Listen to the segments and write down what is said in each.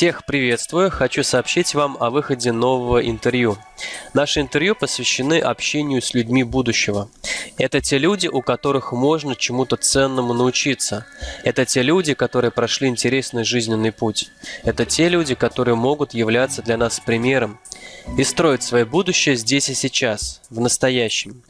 Всех приветствую! Хочу сообщить вам о выходе нового интервью. Наши интервью посвящены общению с людьми будущего. Это те люди, у которых можно чему-то ценному научиться. Это те люди, которые прошли интересный жизненный путь. Это те люди, которые могут являться для нас примером и строить свое будущее здесь и сейчас, в настоящем.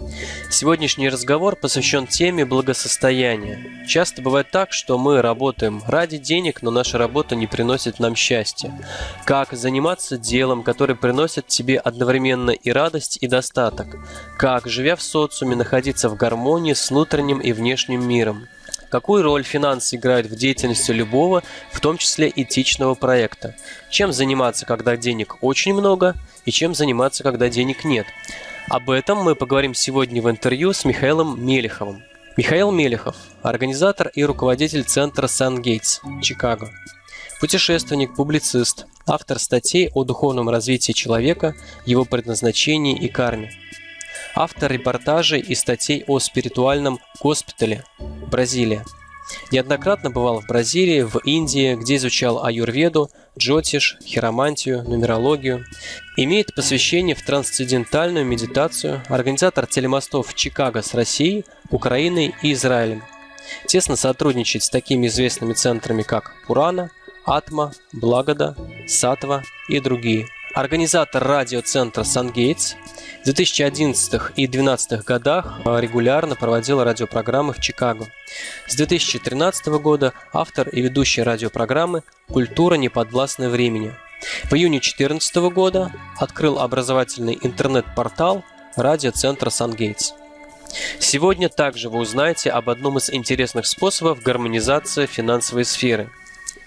Сегодняшний разговор посвящен теме благосостояния. Часто бывает так, что мы работаем ради денег, но наша работа не приносит нам счастья. Как заниматься делом, которое приносит тебе одновременно и радость, и достаток? Как, живя в социуме, находиться в гармонии с внутренним и внешним миром? Какую роль финансы играют в деятельности любого, в том числе этичного проекта? Чем заниматься, когда денег очень много, и чем заниматься, когда денег нет? Об этом мы поговорим сегодня в интервью с Михаилом Мелеховым. Михаил Мелехов – организатор и руководитель центра Сан-Гейтс, Чикаго. Путешественник, публицист, автор статей о духовном развитии человека, его предназначении и карме. Автор репортажей и статей о спиритуальном госпитале Бразилия. Неоднократно бывал в Бразилии, в Индии, где изучал аюрведу, джотиш, хиромантию, нумерологию. Имеет посвящение в трансцендентальную медитацию, организатор телемостов Чикаго с Россией, Украиной и Израилем. Тесно сотрудничает с такими известными центрами, как Пурана, Атма, Благода, Сатва и другие. Организатор радиоцентра «Сангейтс» в 2011 и 2012 годах регулярно проводил радиопрограммы в Чикаго. С 2013 года автор и ведущий радиопрограммы «Культура неподвластная времени». В июне 2014 года открыл образовательный интернет-портал радиоцентра «Сангейтс». Сегодня также вы узнаете об одном из интересных способов гармонизации финансовой сферы –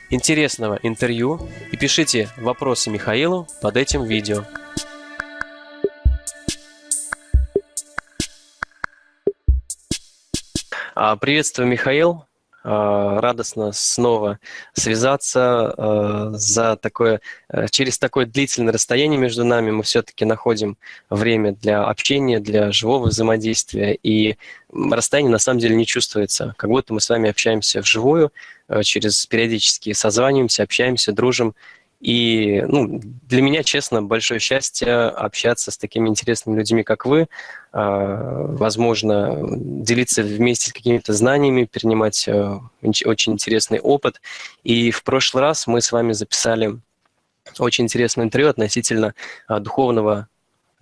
интересного интервью и пишите вопросы Михаилу под этим видео. А, приветствую, Михаил. А, радостно снова связаться а, за такое, через такое длительное расстояние между нами. Мы все-таки находим время для общения, для живого взаимодействия. И расстояние на самом деле не чувствуется. Как будто мы с вами общаемся вживую, через периодически созваниваемся, общаемся, дружим. И ну, для меня, честно, большое счастье общаться с такими интересными людьми, как вы. А, возможно, делиться вместе какими-то знаниями, перенимать э, очень интересный опыт. И в прошлый раз мы с вами записали очень интересное интервью относительно а, духовного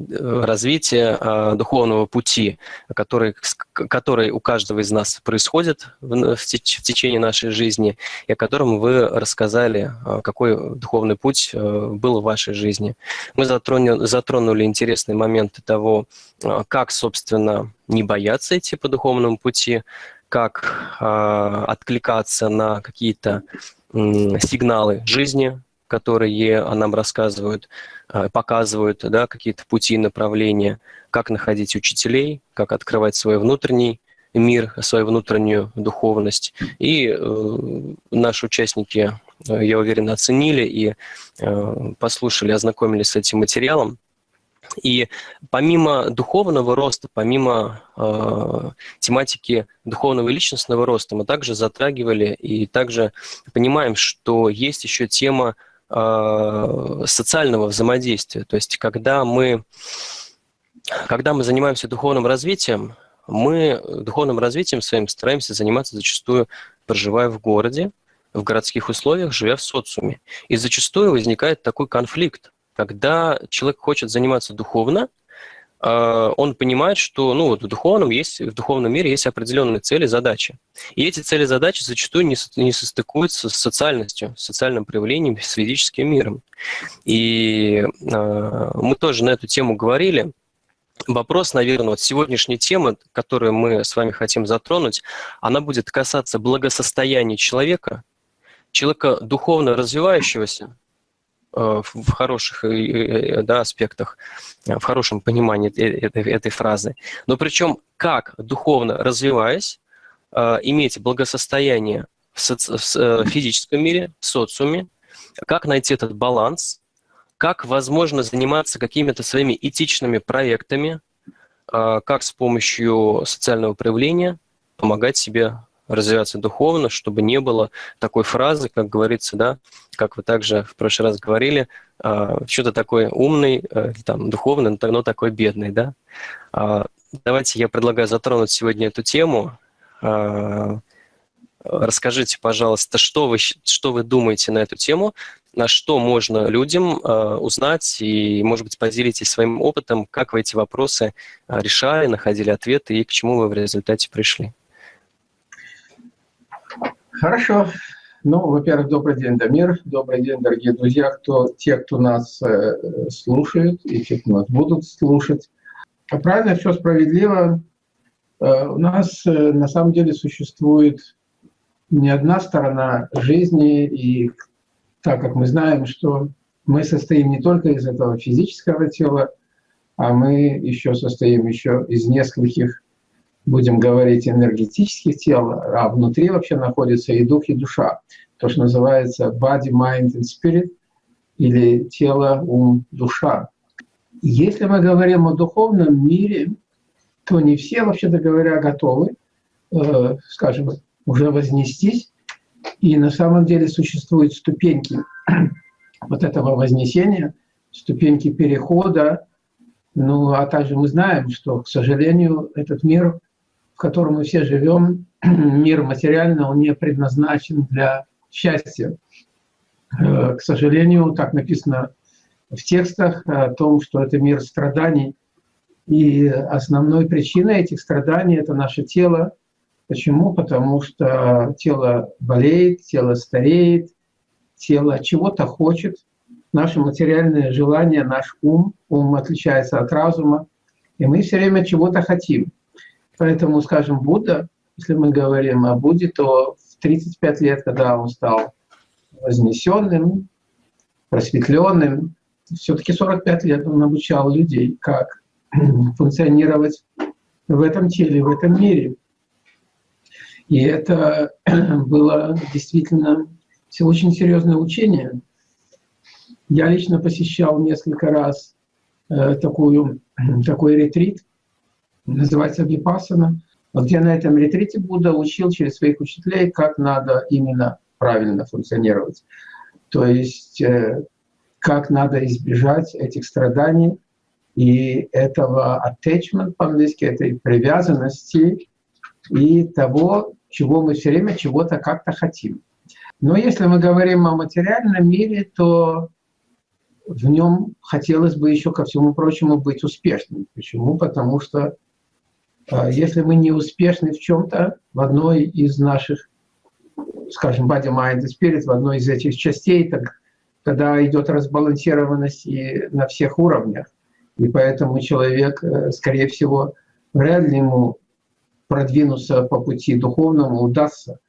Э, развития э, духовного пути, который, который у каждого из нас происходит в, в течение нашей жизни, и о котором вы рассказали, э, какой духовный путь был в вашей жизни. Мы затронули, затронули интересные моменты того, как, собственно, не бояться идти по духовному пути, как откликаться на какие-то сигналы жизни, которые нам рассказывают, э, показывают да, какие-то пути, направления, как находить учителей, как открывать свой внутренний мир, свою внутреннюю духовность. И э, наши участники, э, я уверен, оценили и послушали, ознакомились с этим материалом. И помимо духовного роста, помимо э, тематики духовного и личностного роста, мы также затрагивали и также понимаем, что есть еще тема социального взаимодействия. То есть когда мы, когда мы занимаемся духовным развитием, мы духовным развитием своим стараемся заниматься зачастую, проживая в городе, в городских условиях, живя в социуме. И зачастую возникает такой конфликт, когда человек хочет заниматься духовно, он понимает, что ну, вот в, духовном есть, в духовном мире есть определенные цели, задачи. И эти цели, задачи зачастую не, не состыкуются с социальностью, с социальным проявлением, с физическим миром. И э, мы тоже на эту тему говорили. Вопрос, наверное, вот сегодняшней темы, которую мы с вами хотим затронуть, она будет касаться благосостояния человека, человека духовно развивающегося, в хороших да, аспектах, э, в хорошем понимании этой, этой фразы. Но причем как духовно развиваясь, э, иметь благосостояние в, соци... в физическом мире, в социуме, как найти этот баланс, как возможно заниматься какими-то своими этичными проектами, как с помощью социального проявления помогать себе развиваться духовно, чтобы не было такой фразы, как говорится, да, как вы также в прошлый раз говорили, а, что-то такой умный, э, там, духовный, но такой бедный, да. А, давайте я предлагаю затронуть сегодня эту тему. А, расскажите, пожалуйста, что вы, что вы думаете на эту тему, на что можно людям узнать и, может быть, поделитесь своим опытом, как вы эти вопросы решали, находили ответы и к чему вы в результате пришли. Хорошо. Ну, во-первых, добрый день, Дамир. Добрый день, дорогие друзья, кто, те, кто нас э, слушает и те, кто нас будут слушать. А правильно, все справедливо. Э, у нас э, на самом деле существует не одна сторона жизни, и так как мы знаем, что мы состоим не только из этого физического тела, а мы еще состоим еще из нескольких, будем говорить, энергетических тел, а внутри вообще находится и дух, и душа. То, что называется body, mind and spirit, или тело, ум, душа. Если мы говорим о духовном мире, то не все, вообще-то говоря, готовы, э, скажем, уже вознестись и на самом деле существуют ступеньки вот этого вознесения, ступеньки перехода. Ну, а также мы знаем, что, к сожалению, этот мир, котором мы все живем, мир материальный, он не предназначен для счастья. Э, к сожалению, так написано в текстах о том, что это мир страданий. И основной причиной этих страданий – это наше тело, Почему? Потому что тело болеет, тело стареет, тело чего-то хочет. Наше материальное желание, наш ум, ум отличается от разума, и мы все время чего-то хотим. Поэтому, скажем, Будда, если мы говорим о Будде, то в 35 лет, когда он стал вознесенным, просветленным, все-таки 45 лет он обучал людей, как функционировать в этом теле, в этом мире. И это было действительно очень серьезное учение. Я лично посещал несколько раз э, такую, такой ретрит, называется Випасана, где на этом ретрите Будда учил через своих учителей, как надо именно правильно функционировать. То есть э, как надо избежать этих страданий и этого attachment по-английски, этой привязанности и того, чего мы все время чего-то как-то хотим. Но если мы говорим о материальном мире, то в нем хотелось бы еще ко всему прочему быть успешным. Почему? Потому что если мы не успешны в чем-то, в одной из наших, скажем, body, mind и spirit, в одной из этих частей, так тогда идет разбалансированность и на всех уровнях. И поэтому человек, э, скорее всего, вряд ли ему продвинуться по пути духовному удастся.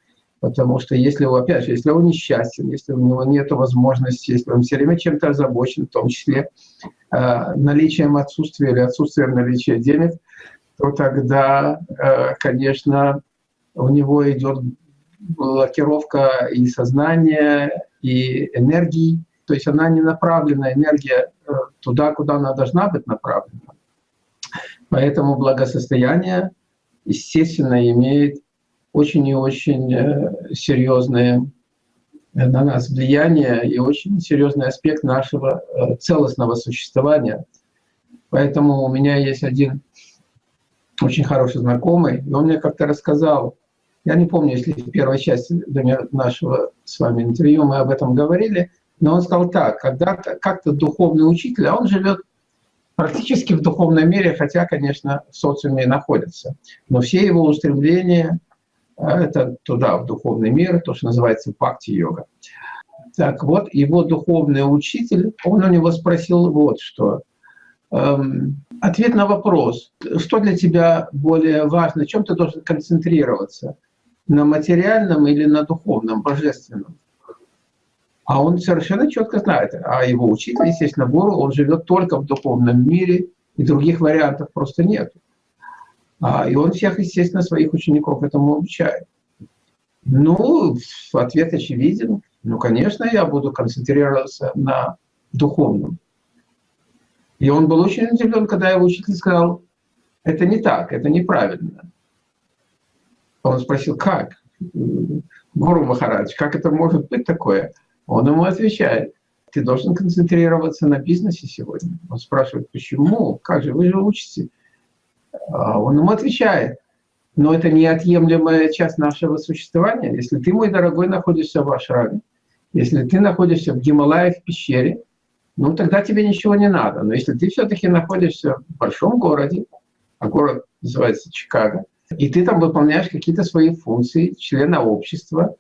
Потому что если, опять же, если он несчастен, если у него нет возможности, если он все время чем-то озабочен, в том числе э, наличием отсутствия или отсутствием наличия денег, то тогда, э, конечно, у него идет блокировка и сознания, и энергии. То есть она не направлена, энергия э, туда, куда она должна быть направлена. Поэтому благосостояние естественно, имеет очень и очень э, серьезное на нас влияние и очень серьезный аспект нашего целостного существования. Поэтому у меня есть один очень хороший знакомый, и он мне как-то рассказал, я не помню, если в первой части нашего с вами интервью мы об этом говорили, но он сказал так, когда-то как-то духовный учитель, а он живет практически в духовном мире, хотя, конечно, в социуме находится. Но все его устремления а, — это туда, в духовный мир, то, что называется бхакти-йога. Так вот, его духовный учитель, он у него спросил вот что. Эм, ответ на вопрос, что для тебя более важно, чем ты должен концентрироваться, на материальном или на духовном, божественном? А он совершенно четко знает. А его учитель, естественно, гуру, он живет только в духовном мире, и других вариантов просто нет. А, и он всех, естественно, своих учеников этому обучает. Ну, ответ очевиден. Ну, конечно, я буду концентрироваться на духовном. И он был очень удивлен, когда его учитель сказал, это не так, это неправильно. Он спросил, как? Гуру Махарадж, как это может быть такое? Он ему отвечает, ты должен концентрироваться на бизнесе сегодня. Он спрашивает, почему? Как же, вы же учите. А он ему отвечает, но это неотъемлемая часть нашего существования. Если ты, мой дорогой, находишься в ашраме, если ты находишься в Гималае, в пещере, ну тогда тебе ничего не надо. Но если ты все-таки находишься в большом городе, а город называется Чикаго, и ты там выполняешь какие-то свои функции члена общества,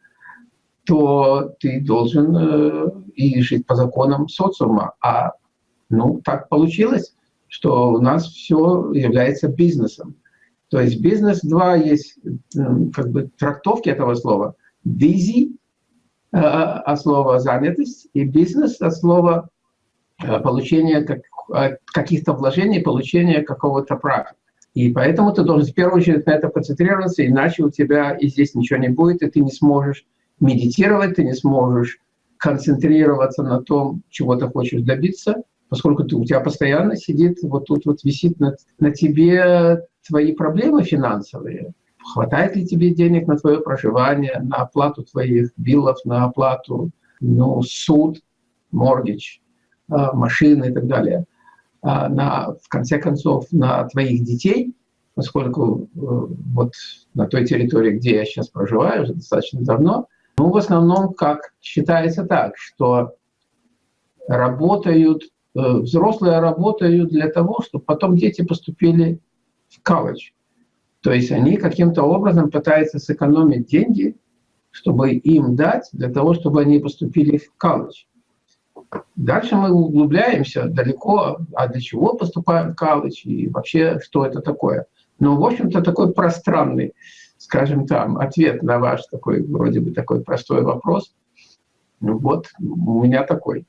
то ты должен э, и жить по законам социума. А ну так получилось, что у нас все является бизнесом. То есть бизнес два есть как бы трактовки этого слова. Busy э, от слова занятость и бизнес от слова э, получения каких-то вложений, получения какого-то профита. И поэтому ты должен в первую очередь на это концентрироваться, иначе у тебя и здесь ничего не будет, и ты не сможешь медитировать, ты не сможешь концентрироваться на том, чего ты хочешь добиться, поскольку ты, у тебя постоянно сидит, вот тут вот висит на, на тебе твои проблемы финансовые. Хватает ли тебе денег на твое проживание, на оплату твоих биллов, на оплату ну, суд, моргич, а, машины и так далее. А, на, в конце концов, на твоих детей, поскольку э, вот на той территории, где я сейчас проживаю, уже достаточно давно, ну, в основном, как считается так, что работают, э, взрослые работают для того, чтобы потом дети поступили в колледж. То есть они каким-то образом пытаются сэкономить деньги, чтобы им дать, для того, чтобы они поступили в колледж. Дальше мы углубляемся далеко, а для чего поступаем в колледж и вообще что это такое. Но, в общем-то, такой пространный, скажем там, ответ на ваш такой, вроде бы такой простой вопрос. Ну вот, у меня такой.